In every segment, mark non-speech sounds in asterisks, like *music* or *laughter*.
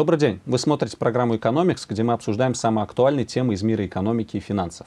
Добрый день. Вы смотрите программу «Экономикс», где мы обсуждаем самые актуальные темы из мира экономики и финансов.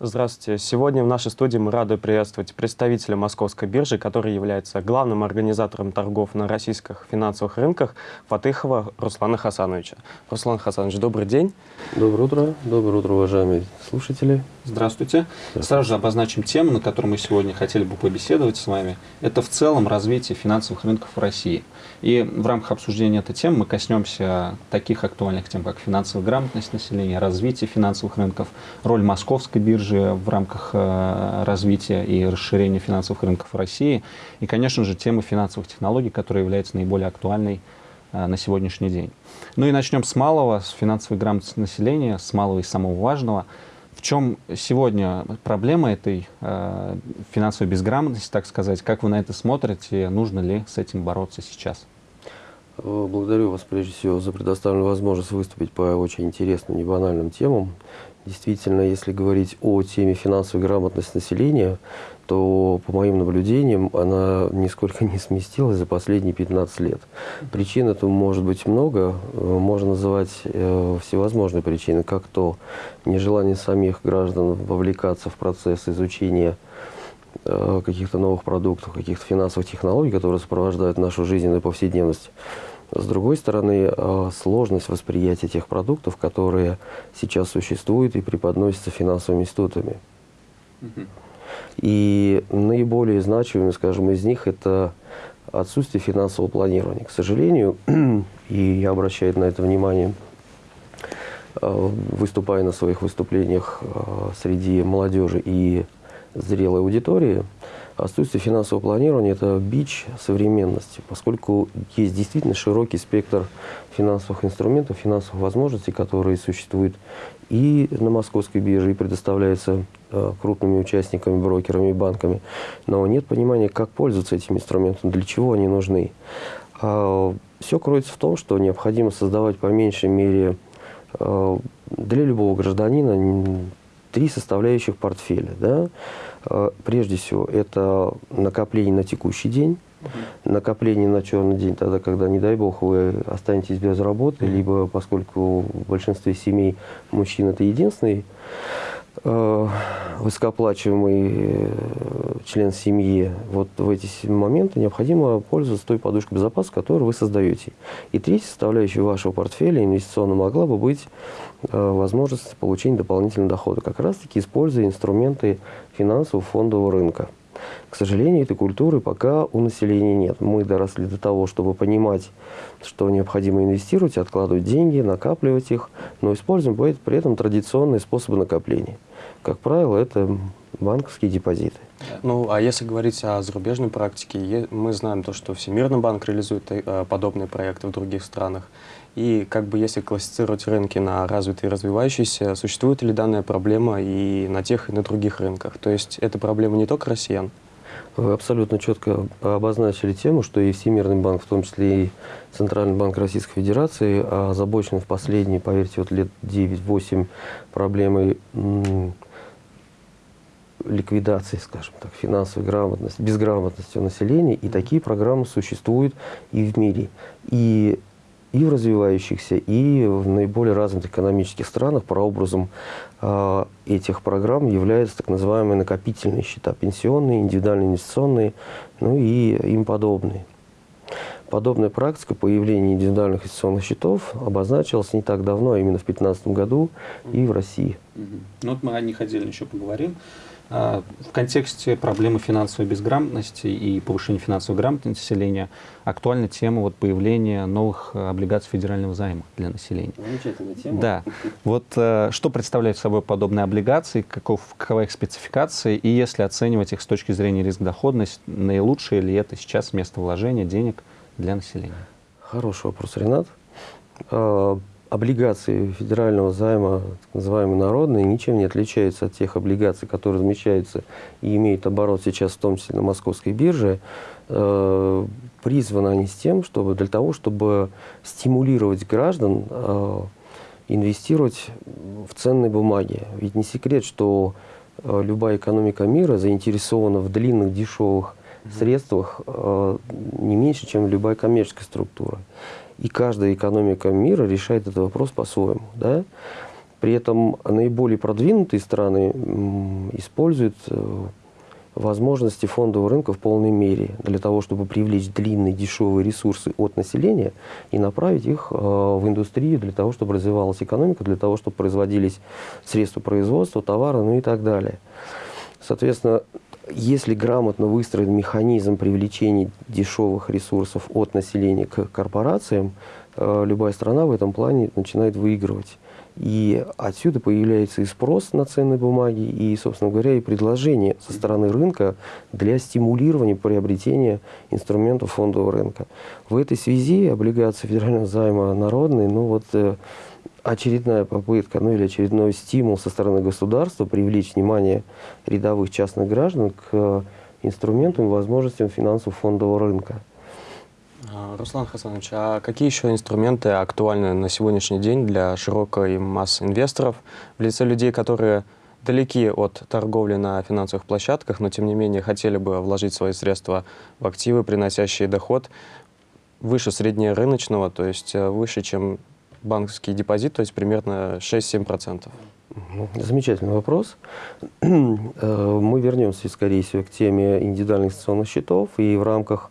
Здравствуйте. Сегодня в нашей студии мы рады приветствовать представителя Московской биржи, который является главным организатором торгов на российских финансовых рынках, Фатыхова Руслана Хасановича. Руслан Хасанович, добрый день. Доброе утро. Доброе утро, уважаемые слушатели. Здравствуйте. Здравствуйте. Сразу же обозначим тему, на которую мы сегодня хотели бы побеседовать с вами. Это в целом развитие финансовых рынков в России. И в рамках обсуждения этой темы мы коснемся таких актуальных тем, как финансовая грамотность населения, развитие финансовых рынков, роль Московской биржи, в рамках э, развития и расширения финансовых рынков России. И, конечно же, тема финансовых технологий, которая является наиболее актуальной э, на сегодняшний день. Ну и начнем с малого, с финансовой грамотности населения, с малого и самого важного. В чем сегодня проблема этой э, финансовой безграмотности, так сказать? Как вы на это смотрите? Нужно ли с этим бороться сейчас? Благодарю вас прежде всего за предоставленную возможность выступить по очень интересным, небанальным темам. Действительно, если говорить о теме финансовой грамотности населения, то, по моим наблюдениям, она нисколько не сместилась за последние 15 лет. Причин этому может быть много. Можно называть э, всевозможные причины, как то нежелание самих граждан вовлекаться в процесс изучения э, каких-то новых продуктов, каких-то финансовых технологий, которые сопровождают нашу жизненную повседневность. С другой стороны, а, сложность восприятия тех продуктов, которые сейчас существуют и преподносятся финансовыми институтами. И наиболее значимыми, скажем, из них это отсутствие финансового планирования. К сожалению, *clears throat* и я обращаю на это внимание, а, выступая на своих выступлениях а, среди молодежи и зрелой аудитории, Отсутствие финансового планирования – это бич современности, поскольку есть действительно широкий спектр финансовых инструментов, финансовых возможностей, которые существуют и на московской бирже, и предоставляются э, крупными участниками, брокерами банками. Но нет понимания, как пользоваться этими инструментами, для чего они нужны. А все кроется в том, что необходимо создавать по меньшей мере э, для любого гражданина три составляющих портфеля. Да? Э, прежде всего, это накопление на текущий день, накопление на черный день, тогда, когда, не дай бог, вы останетесь без работы, либо поскольку в большинстве семей мужчина это единственный э, высокооплачиваемый э, член семьи, вот в эти моменты необходимо пользоваться той подушкой безопасности, которую вы создаете. И третья составляющая вашего портфеля инвестиционно могла бы быть возможность получения дополнительного дохода, как раз-таки используя инструменты финансового фондового рынка. К сожалению, этой культуры пока у населения нет. Мы доросли до того, чтобы понимать, что необходимо инвестировать, откладывать деньги, накапливать их, но используем при этом традиционные способы накопления. Как правило, это банковские депозиты. Ну, а если говорить о зарубежной практике, мы знаем то, что Всемирный банк реализует э, подобные проекты в других странах. И как бы если классифицировать рынки на развитые и развивающиеся, существует ли данная проблема и на тех, и на других рынках? То есть это проблема не только россиян? Вы абсолютно четко обозначили тему, что и Всемирный банк, в том числе и Центральный банк Российской Федерации, озабочен в последние, поверьте, вот лет 9-8 проблемой ликвидации, скажем так, финансовой грамотности, безграмотности населения. И такие программы существуют и в мире. И и в развивающихся, и в наиболее развитых экономических странах прообразом э, этих программ являются так называемые накопительные счета, пенсионные, индивидуальные инвестиционные, ну и им подобные. Подобная практика появления индивидуальных инвестиционных счетов обозначилась не так давно, а именно в 2015 году и в России. Ну вот мы о них отдельно еще поговорим. А, в контексте проблемы финансовой безграмотности и повышения финансовой грамотности населения актуальна тема вот появления новых облигаций федерального займа для населения. Замечательная тема. Да. Вот э, что представляют собой подобные облигации, каков, какова их спецификация, и если оценивать их с точки зрения риск-доходность, наилучшее ли это сейчас место вложения денег для населения? Хороший вопрос, Ренат. Облигации федерального займа, так называемые народные, ничем не отличаются от тех облигаций, которые размещаются и имеют оборот сейчас, в том числе на московской бирже. Э, призваны они с тем, чтобы для того, чтобы стимулировать граждан э, инвестировать в ценные бумаги. Ведь не секрет, что э, любая экономика мира заинтересована в длинных, дешевых средствах не меньше, чем любая коммерческая структура. И каждая экономика мира решает этот вопрос по-своему. Да? При этом наиболее продвинутые страны используют возможности фондового рынка в полной мере для того, чтобы привлечь длинные дешевые ресурсы от населения и направить их э, в индустрию для того, чтобы развивалась экономика, для того, чтобы производились средства производства, товары, ну и так далее. Соответственно, если грамотно выстроен механизм привлечения дешевых ресурсов от населения к корпорациям, э, любая страна в этом плане начинает выигрывать. И отсюда появляется и спрос на ценные бумаги, и, собственно говоря, и предложение со стороны рынка для стимулирования приобретения инструментов фондового рынка. В этой связи облигации федерального займа народные, ну вот э, очередная попытка, ну или очередной стимул со стороны государства привлечь внимание рядовых частных граждан к инструментам и возможностям финансов фондового рынка. А, Руслан Хасанович, а какие еще инструменты актуальны на сегодняшний день для широкой массы инвесторов в лице людей, которые далеки от торговли на финансовых площадках, но тем не менее хотели бы вложить свои средства в активы, приносящие доход выше среднерыночного, то есть э, выше, чем банковский депозит, то есть примерно 6-7%? Замечательный вопрос. *clears throat* Э, мы вернемся, скорее всего, к теме индивидуальных инвестиционных счетов и в рамках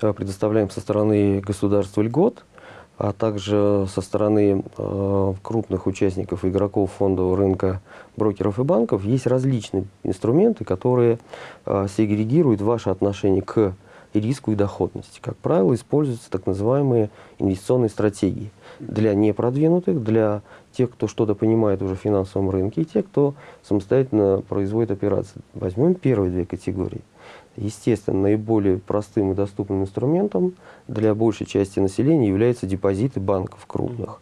Э, предоставляем со стороны государства льгот, а также со стороны э, крупных участников игроков фондового рынка, брокеров и банков, есть различные инструменты, которые сегрегируют ваше отношение к риску и доходности. Как правило, используются так называемые инвестиционные стратегии для непродвинутых, для тех, кто что-то понимает уже в финансовом рынке, и тех, кто самостоятельно производит операции. Возьмем первые две категории – Естественно, наиболее простым и доступным инструментом для большей части населения являются депозиты банков крупных.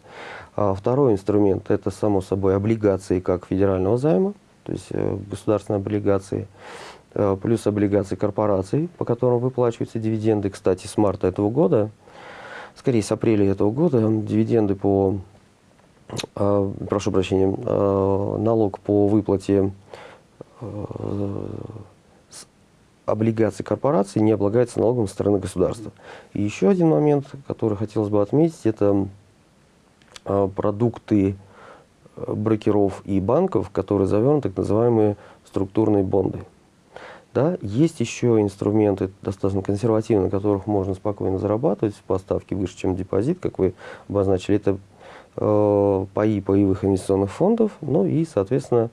А второй инструмент – это, само собой, облигации как федерального займа, то есть э, государственные облигации, плюс облигации корпораций, по которым выплачиваются дивиденды. Кстати, с марта этого года, скорее с апреля этого года, дивиденды по, э, прошу прощения, налог по выплате облигации корпорации не облагается налогом со стороны государства. И еще один момент, который хотелось бы отметить, это продукты э, брокеров и банков, которые завернуты так называемые структурные бонды. Да, есть еще инструменты достаточно консервативные, на которых можно спокойно зарабатывать в поставке выше, чем депозит, как вы обозначили. Это э, паи паевых инвестиционных фондов, ну и, соответственно,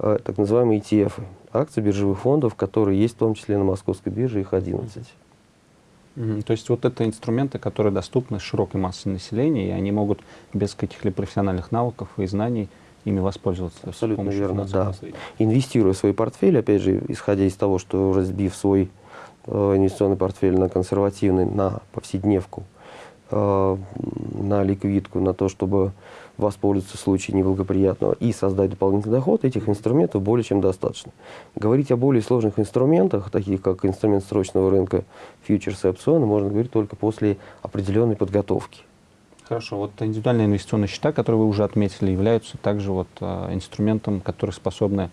э, так называемые ETF акций биржевых фондов, которые есть в том числе на московской бирже, их 11. Mm То есть вот это инструменты, которые доступны широкой массе населения, и они могут без каких-либо профессиональных навыков и знаний ими воспользоваться. Абсолютно верно, да. Инвестируя в свой портфель, опять же, исходя из того, что разбив свой э, инвестиционный портфель на консервативный, на повседневку, э, на ликвидку, на то, чтобы воспользоваться в случае неблагоприятного и создать дополнительный доход, этих инструментов более чем достаточно. Говорить о более сложных инструментах, таких как инструмент срочного рынка, фьючерсы и опционы, можно говорить только после определенной подготовки. Хорошо, вот индивидуальные инвестиционные счета, которые вы уже отметили, являются также вот, э, инструментом, который способны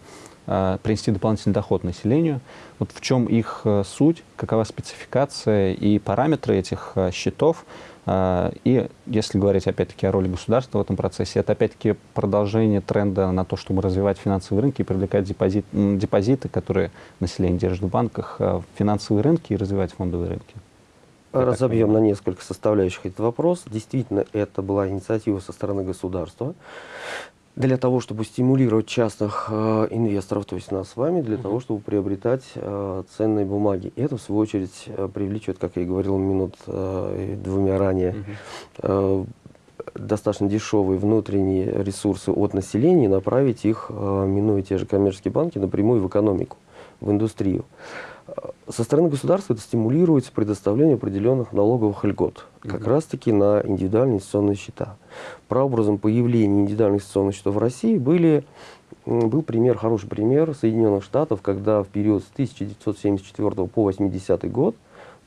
э, принести дополнительный доход населению. Вот в чем их э, суть, какова спецификация и параметры этих счетов, а, и если говорить опять-таки о роли государства в этом процессе, это опять-таки продолжение тренда на то, чтобы развивать финансовые рынки и привлекать депозит, депозиты, которые население держит в банках, а, в финансовые рынки и развивать фондовые рынки. Разобьем на несколько составляющих этот вопрос. Действительно, это была инициатива со стороны государства для того, чтобы стимулировать частных э, инвесторов, то есть нас с вами, для uh -huh. того, чтобы приобретать э, ценные бумаги. И это, в свою очередь, э, привлечет, как я и говорил минут э, двумя ранее, uh -huh. э, достаточно дешевые внутренние ресурсы от населения направить их, э, минуя те же коммерческие банки, напрямую в экономику, в индустрию. Со стороны государства это стимулируется предоставление определенных налоговых льгот, как раз-таки на индивидуальные инвестиционные счета. Прообразом появления индивидуальных инвестиционных счетов в России были, был пример, хороший пример Соединенных Штатов, когда в период с 1974 по 80 год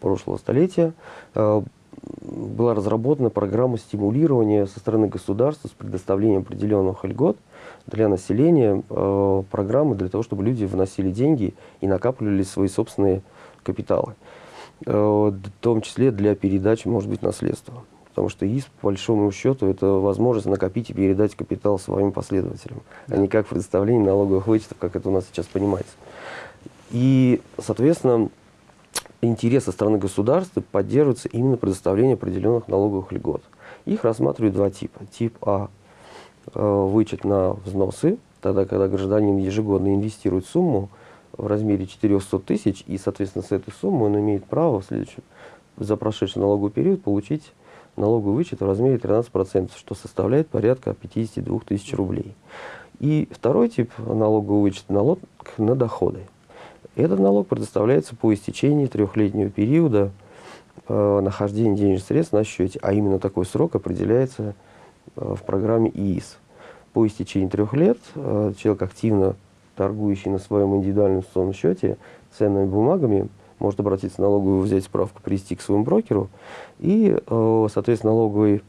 прошлого столетия э, была разработана программа стимулирования со стороны государства с предоставлением определенных льгот для населения, э, программы для того, чтобы люди вносили деньги и накапливали свои собственные капиталы, э, в том числе для передачи, может быть, наследства. Потому что ИС, по большому счету, это возможность накопить и передать капитал своим последователям, а не как предоставление налоговых вычетов, как это у нас сейчас понимается. И, соответственно, интерес со стороны государства поддерживается именно предоставление определенных налоговых льгот. Их рассматривают два типа. Тип А вычет на взносы, тогда, когда гражданин ежегодно инвестирует сумму в размере 400 тысяч, и, соответственно, с этой суммы он имеет право в следующем, за прошедший налоговый период получить налоговый вычет в размере 13%, что составляет порядка 52 тысяч рублей. И второй тип налогового вычета – налог на доходы. Этот налог предоставляется по истечении трехлетнего периода э, нахождения денежных средств на счете, а именно такой срок определяется э, в программе ИИС. По истечении трех лет э, человек, активно торгующий на своем индивидуальном инвестиционном счете ценными бумагами, может обратиться в налоговую, взять справку, привести к своему брокеру, и, э, соответственно, налоговый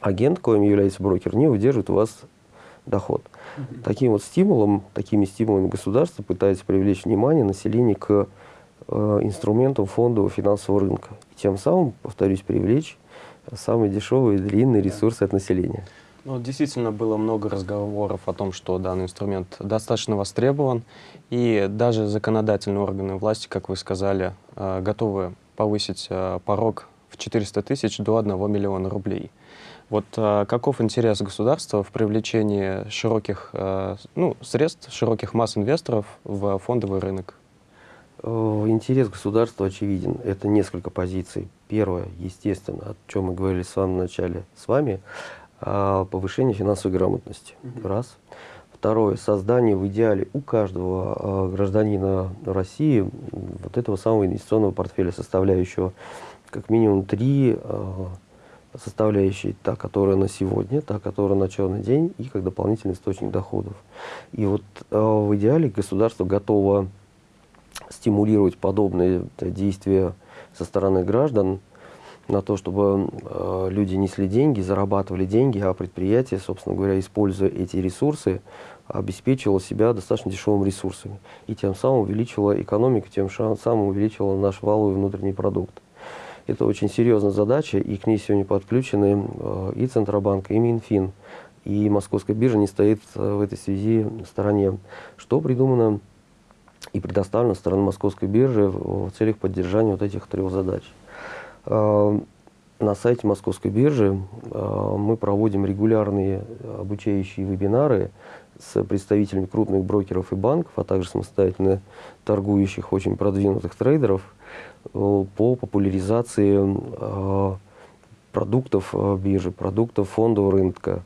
агент, коим является брокер, не удержит у вас доход. Таким вот стимулом, такими стимулами государство пытается привлечь внимание населения к э, инструментам фондового финансового рынка. И тем самым, повторюсь, привлечь самые дешевые и длинные ресурсы от населения. Ну, действительно было много разговоров о том, что данный инструмент достаточно востребован, и даже законодательные органы власти, как вы сказали, э, готовы повысить э, порог в 400 тысяч до 1 миллиона рублей. Вот а, каков интерес государства в привлечении широких ну, средств, широких масс инвесторов в фондовый рынок? Э, интерес государства очевиден. Это несколько позиций. Первое, естественно, о чем мы говорили в самом начале с вами, повышение финансовой грамотности. Раз. Второе, создание в идеале у каждого гражданина России вот этого самого инвестиционного портфеля, составляющего как минимум три составляющей, та, которая на сегодня, та, которая на черный день, и как дополнительный источник доходов. И вот э, в идеале государство готово стимулировать подобные действия со стороны граждан на то, чтобы э, люди несли деньги, зарабатывали деньги, а предприятие, собственно говоря, используя эти ресурсы, обеспечивало себя достаточно дешевыми ресурсами. И тем самым увеличило экономику, тем самым увеличило наш валовый внутренний продукт. Это очень серьезная задача, и к ней сегодня подключены э, и Центробанк, и Минфин, и Московская биржа не стоит э, в этой связи в стороне. Что придумано и предоставлено стороной Московской биржи в целях поддержания вот этих трех задач. Э, на сайте Московской биржи мы проводим регулярные обучающие вебинары с представителями крупных брокеров и банков, а также самостоятельно торгующих очень продвинутых трейдеров – Э, по популяризации э, продуктов э, биржи, продуктов фондового рынка,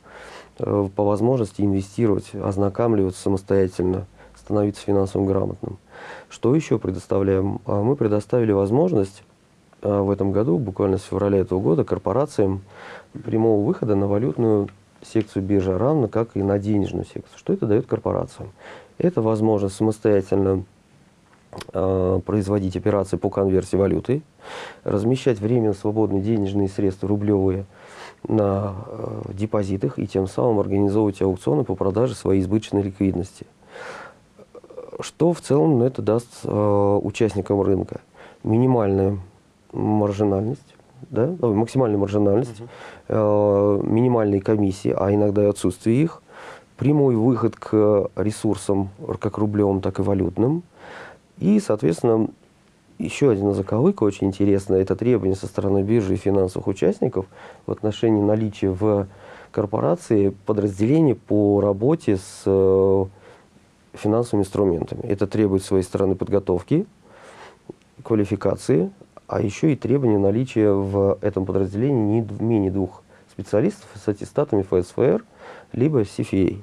по возможности инвестировать, ознакомливаться самостоятельно, становиться финансово грамотным. Что еще предоставляем? А мы предоставили возможность в этом году, буквально с февраля этого года, корпорациям прямого выхода на валютную секцию биржи, равно как и на денежную секцию. Что это дает корпорациям? Это возможность самостоятельно производить операции по конверсии валюты, размещать временно свободные денежные средства рублевые на депозитах и тем самым организовывать аукционы по продаже своей избыточной ликвидности. Что в целом это даст э, участникам рынка? Минимальная маржинальность, да, максимальная маржинальность, uh минимальные комиссии, а иногда и отсутствие их, прямой выход к ресурсам, как рублевым, так и валютным, и, соответственно, еще один заковыка очень интересный – это требование со стороны биржи и финансовых участников в отношении наличия в корпорации подразделений по работе с э, финансовыми инструментами. Это требует своей стороны подготовки, квалификации, а еще и требование наличия в этом подразделении не менее двух специалистов с аттестатами ФСФР, либо CFA.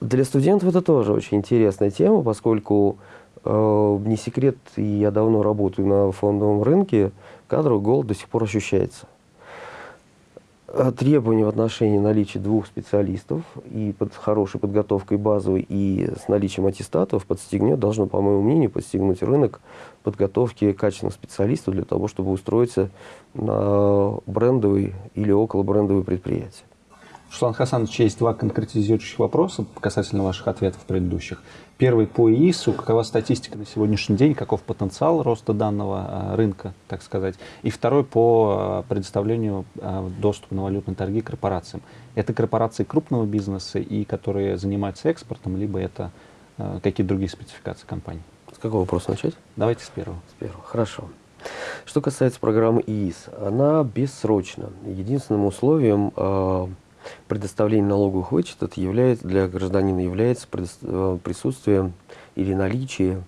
Для студентов это тоже очень интересная тема, поскольку Э, не секрет, и я давно работаю на фондовом рынке, кадровый голод до сих пор ощущается. Э, требования в отношении наличия двух специалистов и под хорошей подготовкой базовой и с наличием аттестатов подстегнет, должно, по моему мнению, подстегнуть рынок подготовки качественных специалистов для того, чтобы устроиться на брендовый или около брендовые предприятия. Руслан Хасанович, есть два конкретизирующих вопроса касательно ваших ответов предыдущих. Первый по ИИСу. Какова статистика на сегодняшний день? Каков потенциал роста данного а, рынка, так сказать? И второй по а, предоставлению а, доступа на валютные торги корпорациям. Это корпорации крупного бизнеса, и которые занимаются экспортом, либо это какие-то другие спецификации компаний? С какого вопроса начать? Давайте с первого. С первого. Хорошо. Что касается программы ИИС, она бессрочна. Единственным условием предоставление налоговых вычетов является, для гражданина является э, присутствие или наличие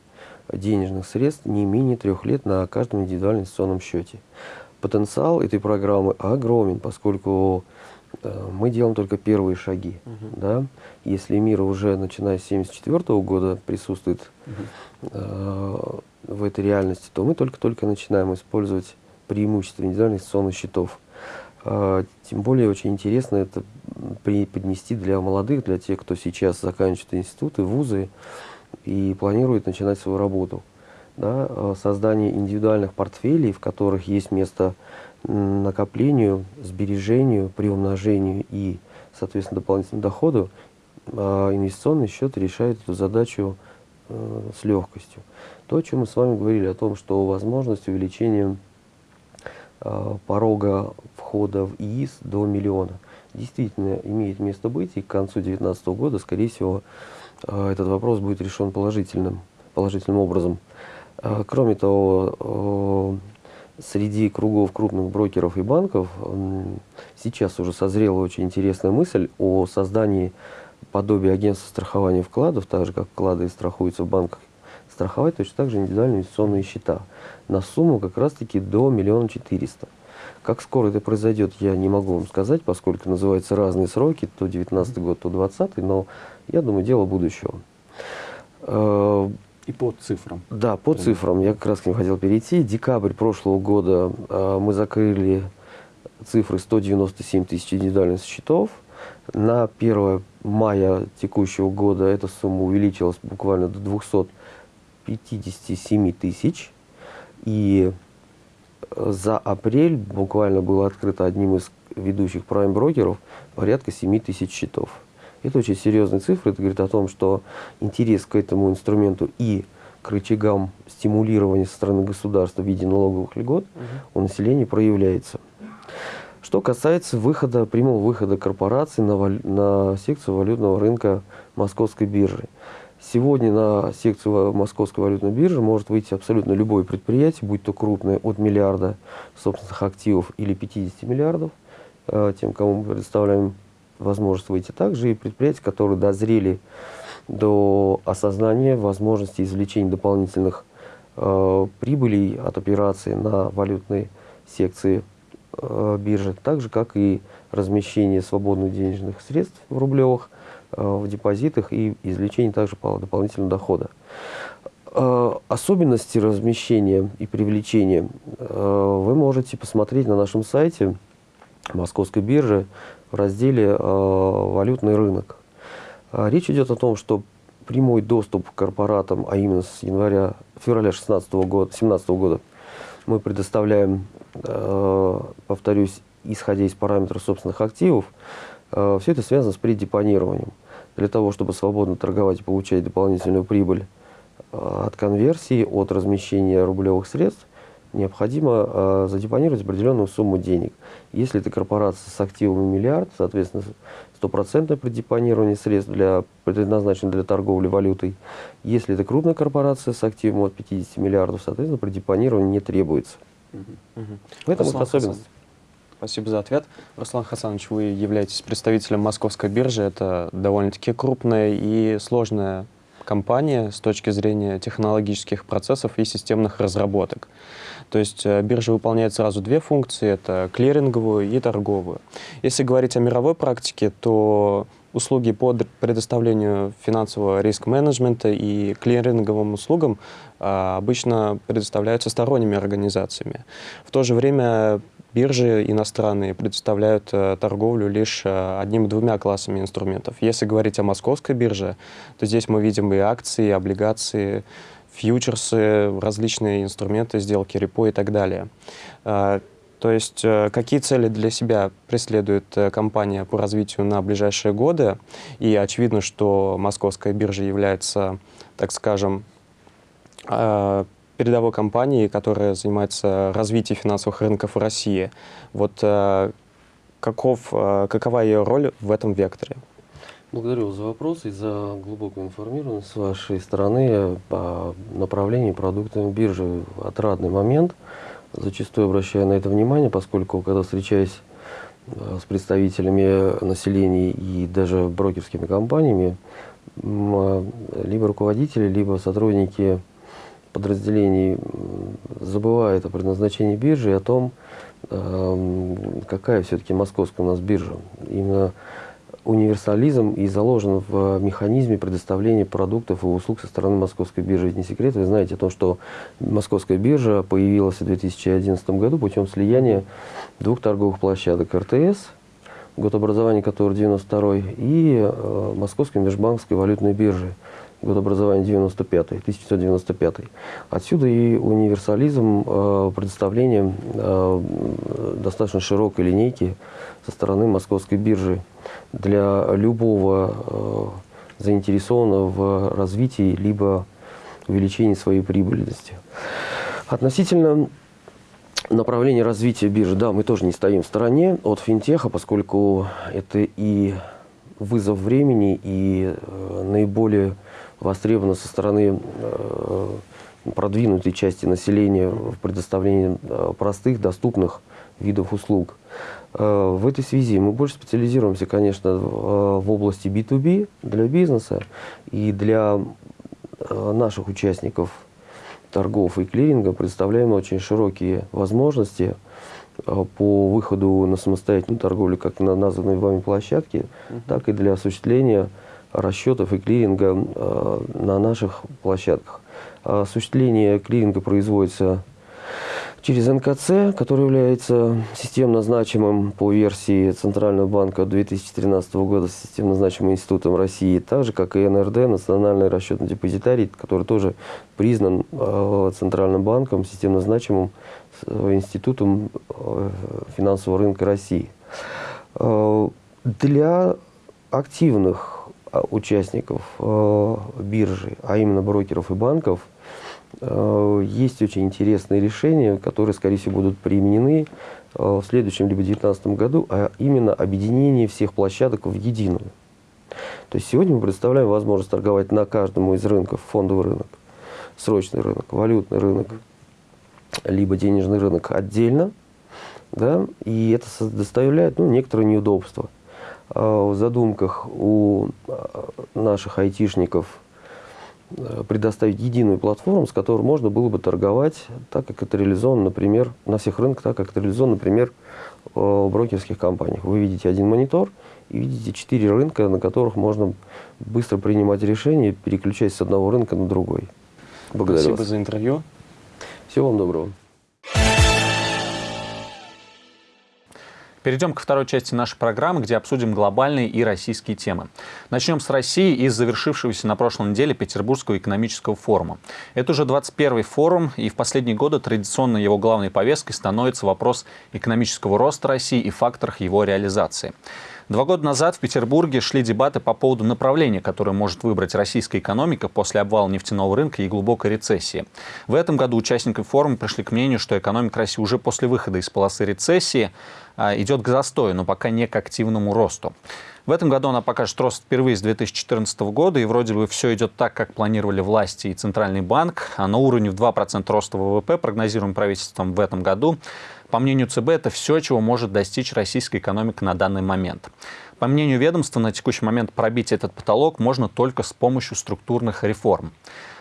денежных средств не менее трех лет на каждом индивидуальном инвестиционном счете. Потенциал этой программы огромен, поскольку э, мы делаем только первые шаги. Uh да? Если мир уже начиная с 1974 года присутствует uh э, в этой реальности, то мы только-только начинаем использовать преимущества индивидуальных инвестиционных счетов. А, тем более очень интересно это поднести для молодых, для тех, кто сейчас заканчивает институты, вузы и планирует начинать свою работу. Да, а, создание индивидуальных портфелей, в которых есть место накоплению, сбережению, приумножению и, соответственно, дополнительному доходу, а, инвестиционный счет решает эту задачу э, с легкостью. То, о чем мы с вами говорили, о том, что возможность увеличения порога входа в ИИС до миллиона. Действительно имеет место быть, и к концу 2019 года, скорее всего, э, этот вопрос будет решен положительным, положительным образом. Э, кроме того, среди кругов крупных брокеров и банков сейчас уже созрела очень интересная мысль о создании подобия агентства страхования вкладов, так же как вклады страхуются в банках страховать точно так же индивидуальные инвестиционные счета на сумму как раз-таки до миллиона четыреста. Как скоро это произойдет, я не могу вам сказать, поскольку называются разные сроки, то 19 год, то 20 но я думаю, дело будущего. Э, И по цифрам. Да, по Примерно. цифрам. Я как раз к ним хотел перейти. Декабрь прошлого года э, мы закрыли цифры 197 тысяч индивидуальных счетов. На 1 мая текущего года эта сумма увеличилась буквально до 200 57 тысяч. И э, за апрель буквально было открыто одним из ведущих прайм-брокеров порядка 7 тысяч счетов. Это очень серьезные цифры. Это говорит о том, что интерес к этому инструменту и к рычагам стимулирования со стороны государства в виде налоговых льгот угу. у населения проявляется. Что касается выхода, прямого выхода корпораций на, на секцию валютного рынка Московской биржи. Сегодня на секцию Московской валютной биржи может выйти абсолютно любое предприятие, будь то крупное, от миллиарда собственных активов или 50 миллиардов, э, тем, кому мы предоставляем возможность выйти. Также и предприятия, которые дозрели до осознания возможности извлечения дополнительных э, прибылей от операций на валютной секции э, биржи, так же, как и размещение свободных денежных средств в рублевых в депозитах и извлечение также дополнительного дохода. Э, особенности размещения и привлечения э, вы можете посмотреть на нашем сайте Московской биржи в разделе «Валютный рынок». Речь идет о том, что прямой доступ к корпоратам, а именно с января, февраля 2016 года, 2017 года, мы предоставляем, повторюсь, исходя из параметров собственных активов, все это связано с преддепонированием для того, чтобы свободно торговать и получать дополнительную прибыль э, от конверсии, от размещения рублевых средств, необходимо э, задепонировать определенную сумму денег. Если это корпорация с активами миллиард, соответственно, стопроцентное предепонирование средств для, предназначено для торговли валютой. Если это крупная корпорация с активом от 50 миллиардов, соответственно, предепонирование не требуется. Угу. В этом особенность. Спасибо за ответ. Руслан Хасанович, вы являетесь представителем Московской биржи. Это довольно-таки крупная и сложная компания с точки зрения технологических процессов и системных разработок. То есть э, биржа выполняет сразу две функции, это клиринговую и торговую. Если говорить о мировой практике, то услуги по предоставлению финансового риск-менеджмента и клиринговым услугам а, обычно предоставляются сторонними организациями. В то же время Биржи иностранные предоставляют э, торговлю лишь э, одним-двумя классами инструментов. Если говорить о московской бирже, то здесь мы видим и акции, и облигации, фьючерсы, различные инструменты, сделки репо и так далее. Э, То есть какие цели для себя преследует компания по развитию на ближайшие годы? И очевидно, что московская биржа является, так скажем, передовой компанией, которая занимается развитием финансовых рынков в России. Вот каков, какова ее роль в этом векторе? Благодарю вас за вопрос и за глубокую информированность с вашей стороны по направлению продуктами биржи. Отрадный момент – зачастую обращаю на это внимание, поскольку когда встречаюсь э, с представителями населения и даже брокерскими компаниями, э, либо руководители, либо сотрудники подразделений забывают о предназначении биржи и о том, э, какая все-таки московская у нас биржа. Именно универсализм и заложен в механизме предоставления продуктов и услуг со стороны Московской биржи. Ведь не секрет, вы знаете о том, что Московская биржа появилась в 2011 году путем слияния двух торговых площадок РТС, год образования которого 92 и э, Московской межбанковской валютной биржи, год образования 95 1995 Отсюда и универсализм э, предоставления э, достаточно широкой линейки со стороны Московской биржи для любого э, заинтересованного в развитии либо увеличении своей прибыльности. Относительно направления развития биржи, да, мы тоже не стоим в стороне от финтеха, поскольку это и вызов времени, и э, наиболее востребовано со стороны э, продвинутой части населения в предоставлении э, простых, доступных видов услуг. Э, в этой связи мы больше специализируемся, конечно, в области B2B для бизнеса и для наших участников торгов и клиринга представляем очень широкие возможности по выходу на самостоятельную торговлю как на названной вами площадке, так и для осуществления расчетов и клиринга э, на наших площадках. Осуществление клиринга производится через НКЦ, который является системно значимым по версии Центрального банка 2013 года, системно значимым институтом России, так же, как и НРД, Национальный расчетный депозитарий, который тоже признан э, Центральным банком, системно значимым э, институтом финансового рынка России. Для активных а, участников э, биржи, а именно брокеров и банков, э, есть очень интересные решения, которые, скорее всего, будут применены э, в следующем либо 2019 году, а именно объединение всех площадок в единую. То есть сегодня мы представляем возможность торговать на каждом из рынков, фондовый рынок, срочный рынок, валютный рынок, либо денежный рынок отдельно, да, и это доставляет ну, некоторые неудобства. А, в задумках у а, наших айтишников э, предоставить единую платформу, с которой можно было бы торговать так, как это реализовано, например, на всех рынках, так, как это реализовано, например, в брокерских компаниях. Вы видите один монитор и видите четыре рынка, на которых можно быстро принимать решения, переключаясь с одного рынка на другой. Благодарю Спасибо вас. за интервью. Всего вам доброго. Перейдем ко второй части нашей программы, где обсудим глобальные и российские темы. Начнем с России и завершившегося на прошлой неделе Петербургского экономического форума. Это уже 21-й форум, и в последние годы традиционно его главной повесткой становится вопрос экономического роста России и факторах его реализации. Два года назад в Петербурге шли дебаты по поводу направления, которое может выбрать российская экономика после обвала нефтяного рынка и глубокой рецессии. В этом году участники форума пришли к мнению, что экономика России уже после выхода из полосы рецессии а, идет к застою, но пока не к активному росту. В этом году она покажет рост впервые с 2014 года, и вроде бы все идет так, как планировали власти и Центральный банк. А на уровне в 2% роста ВВП, прогнозируем правительством в этом году, по мнению ЦБ, это все, чего может достичь российская экономика на данный момент. По мнению ведомства, на текущий момент пробить этот потолок можно только с помощью структурных реформ.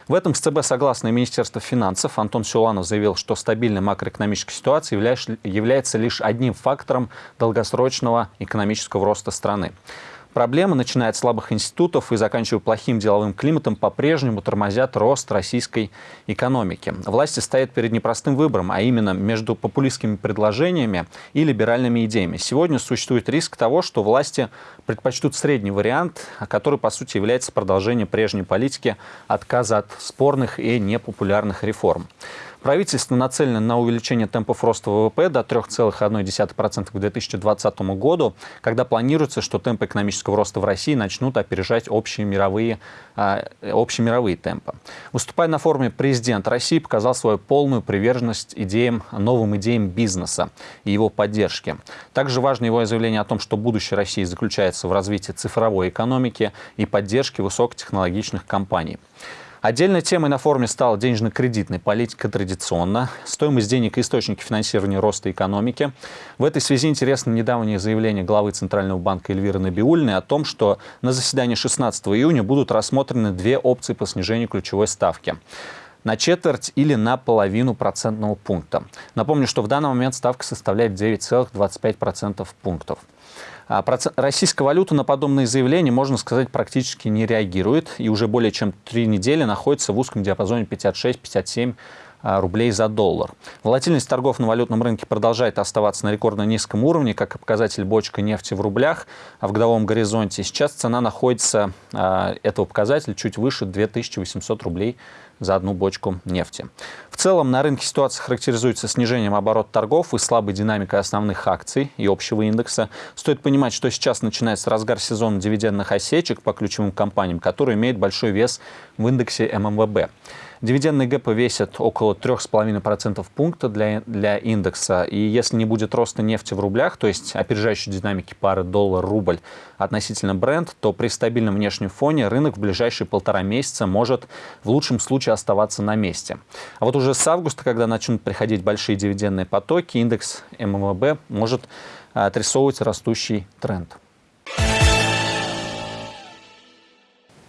В этом с ЦБ согласно и Министерство финансов. Антон Сюланов заявил, что стабильная макроэкономическая ситуация является лишь одним фактором долгосрочного экономического роста страны. Проблемы, начиная от слабых институтов и заканчивая плохим деловым климатом, по-прежнему тормозят рост российской экономики. Власти стоят перед непростым выбором, а именно между популистскими предложениями и либеральными идеями. Сегодня существует риск того, что власти предпочтут средний вариант, который, по сути, является продолжением прежней политики отказа от спорных и непопулярных реформ. Правительство нацелено на увеличение темпов роста ВВП до 3,1% к 2020 году, когда планируется, что темпы экономического роста в России начнут опережать общие мировые, а, общемировые темпы. Выступая на форуме, президент России показал свою полную приверженность идеям, новым идеям бизнеса и его поддержки. Также важно его заявление о том, что будущее России заключается в развитии цифровой экономики и поддержке высокотехнологичных компаний. Отдельной темой на форуме стала денежно-кредитная политика традиционно, стоимость денег и источники финансирования роста экономики. В этой связи интересно недавнее заявление главы Центрального банка Эльвиры Набиульной о том, что на заседании 16 июня будут рассмотрены две опции по снижению ключевой ставки на четверть или на половину процентного пункта. Напомню, что в данный момент ставка составляет 9,25% пунктов. А российская валюта на подобные заявления, можно сказать, практически не реагирует. И уже более чем три недели находится в узком диапазоне 56-57 а, рублей за доллар. Волатильность торгов на валютном рынке продолжает оставаться на рекордно низком уровне, как и показатель бочка нефти в рублях, а в годовом горизонте сейчас цена находится, этого показателя, чуть выше 2800 рублей за одну бочку нефти. В целом на рынке ситуация характеризуется снижением оборота торгов и слабой динамикой основных акций и общего индекса. Стоит понимать, что сейчас начинается разгар сезона дивидендных осечек по ключевым компаниям, которые имеют большой вес в индексе ММВБ. Дивидендные гэпы весят около 3,5% пункта для, для индекса. И если не будет роста нефти в рублях, то есть опережающей динамики пары доллар-рубль относительно бренд, то при стабильном внешнем фоне рынок в ближайшие полтора месяца может в лучшем случае оставаться на месте. А вот уже с августа, когда начнут приходить большие дивидендные потоки, индекс ММВБ может отрисовывать растущий тренд.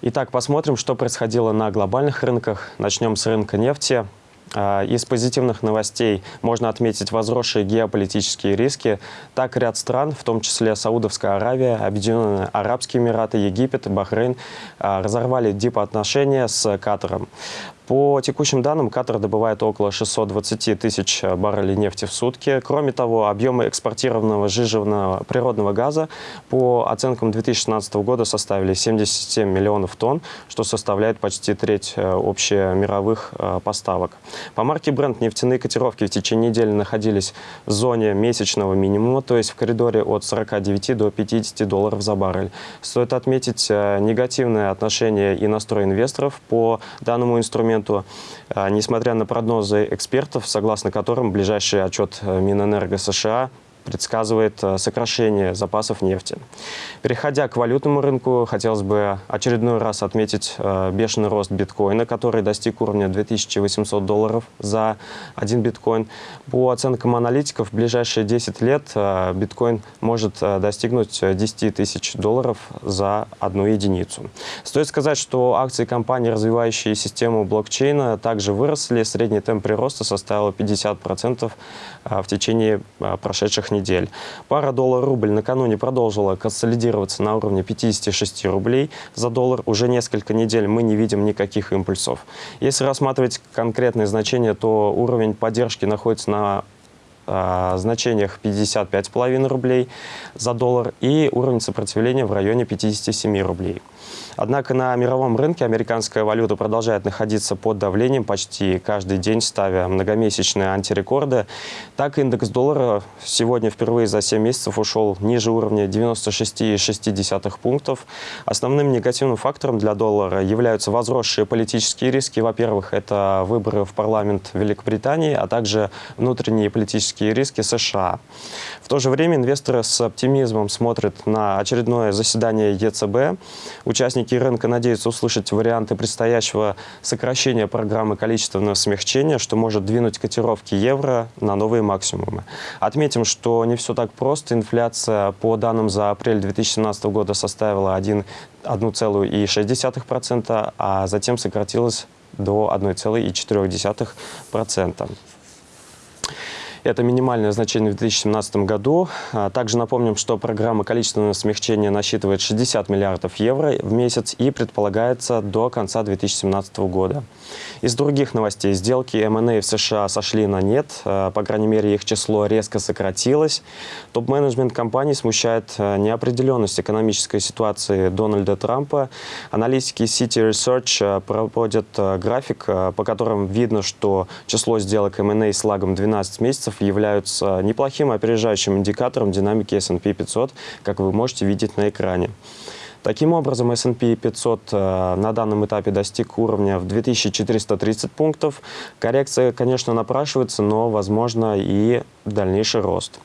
Итак, посмотрим, что происходило на глобальных рынках. Начнем с рынка нефти. А, из позитивных новостей можно отметить возросшие геополитические риски. Так, ряд стран, в том числе Саудовская Аравия, Объединенные Арабские Эмираты, Египет, Бахрейн, а, разорвали дипотношения с Катаром. По текущим данным, Катар добывает около 620 тысяч баррелей нефти в сутки. Кроме того, объемы экспортированного жиженного природного газа по оценкам 2016 года составили 77 миллионов тонн, что составляет почти треть э, общемировых э, поставок. По марке Brent нефтяные котировки в течение недели находились в зоне месячного минимума, то есть в коридоре от 49 до 50 долларов за баррель. Стоит отметить э, негативное отношение и настрой инвесторов по данному инструменту моменту, а, несмотря на прогнозы экспертов, согласно которым ближайший отчет э, Минэнерго США предсказывает э, сокращение запасов нефти. Переходя к валютному рынку, хотелось бы очередной раз отметить э, бешеный рост биткоина, который достиг уровня 2800 долларов за один биткоин. По оценкам аналитиков, в ближайшие 10 лет э, биткоин может достигнуть 10 тысяч долларов за одну единицу. Стоит сказать, что акции компаний, развивающие систему блокчейна, также выросли. Средний темп прироста составил 50% в течение прошедших недель недель. Пара доллар-рубль накануне продолжила консолидироваться на уровне 56 рублей за доллар. Уже несколько недель мы не видим никаких импульсов. Если рассматривать конкретные значения, то уровень поддержки находится на э, значениях 55,5 рублей за доллар и уровень сопротивления в районе 57 рублей. Однако на мировом рынке американская валюта продолжает находиться под давлением почти каждый день, ставя многомесячные антирекорды. Так, индекс доллара сегодня впервые за 7 месяцев ушел ниже уровня 96,6 пунктов. Основным негативным фактором для доллара являются возросшие политические риски. Во-первых, это выборы в парламент Великобритании, а также внутренние политические риски США. В то же время инвесторы с оптимизмом смотрят на очередное заседание ЕЦБ. Участники рынка надеются услышать варианты предстоящего сокращения программы количественного смягчения, что может двинуть котировки евро на новые максимумы. Отметим, что не все так просто. Инфляция по данным за апрель 2017 года составила 1,6%, а затем сократилась до 1,4%. Это минимальное значение в 2017 году. А, Также напомним, что программа количественного смягчения насчитывает 60 миллиардов евро в месяц и предполагается до конца 2017 года. Из других новостей. Сделки M&A в США сошли на нет. А, По крайней мере, их число резко сократилось. Топ-менеджмент компании смущает а, неопределенность экономической ситуации Дональда Трампа. Аналитики City Research проводят график, по которым видно, что число сделок M&A с лагом 12 месяцев являются неплохим опережающим индикатором динамики S&P 500, как вы можете видеть на экране. Таким образом, S&P 500 э, на данном этапе достиг уровня в 2430 пунктов. Коррекция, конечно, напрашивается, но, возможно, и дальнейший рост.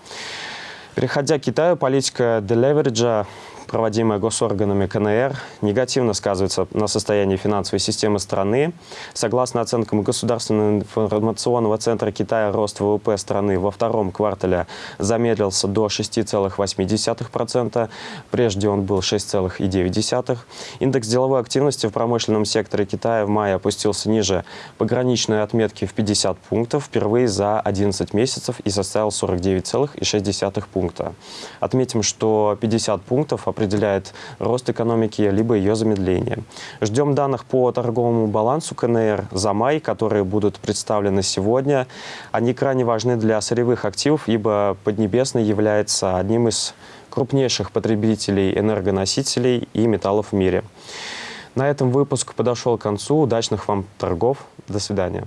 Переходя к Китаю, политика делевериджа проводимая госорганами КНР, негативно сказывается на состоянии финансовой системы страны. Согласно оценкам Государственного информационного центра Китая, рост ВВП страны во втором квартале замедлился до 6,8%. Прежде он был 6,9%. Индекс деловой активности в промышленном секторе Китая в мае опустился ниже пограничной отметки в 50 пунктов впервые за 11 месяцев и составил 49,6 пункта. Отметим, что 50 пунктов определяет рост экономики либо ее замедление. Ждем данных по торговому балансу КНР за май, которые будут представлены сегодня. Они крайне важны для сырьевых активов, ибо Поднебесный является одним из крупнейших потребителей энергоносителей и металлов в мире. На этом выпуск подошел к концу. Удачных вам торгов. До свидания.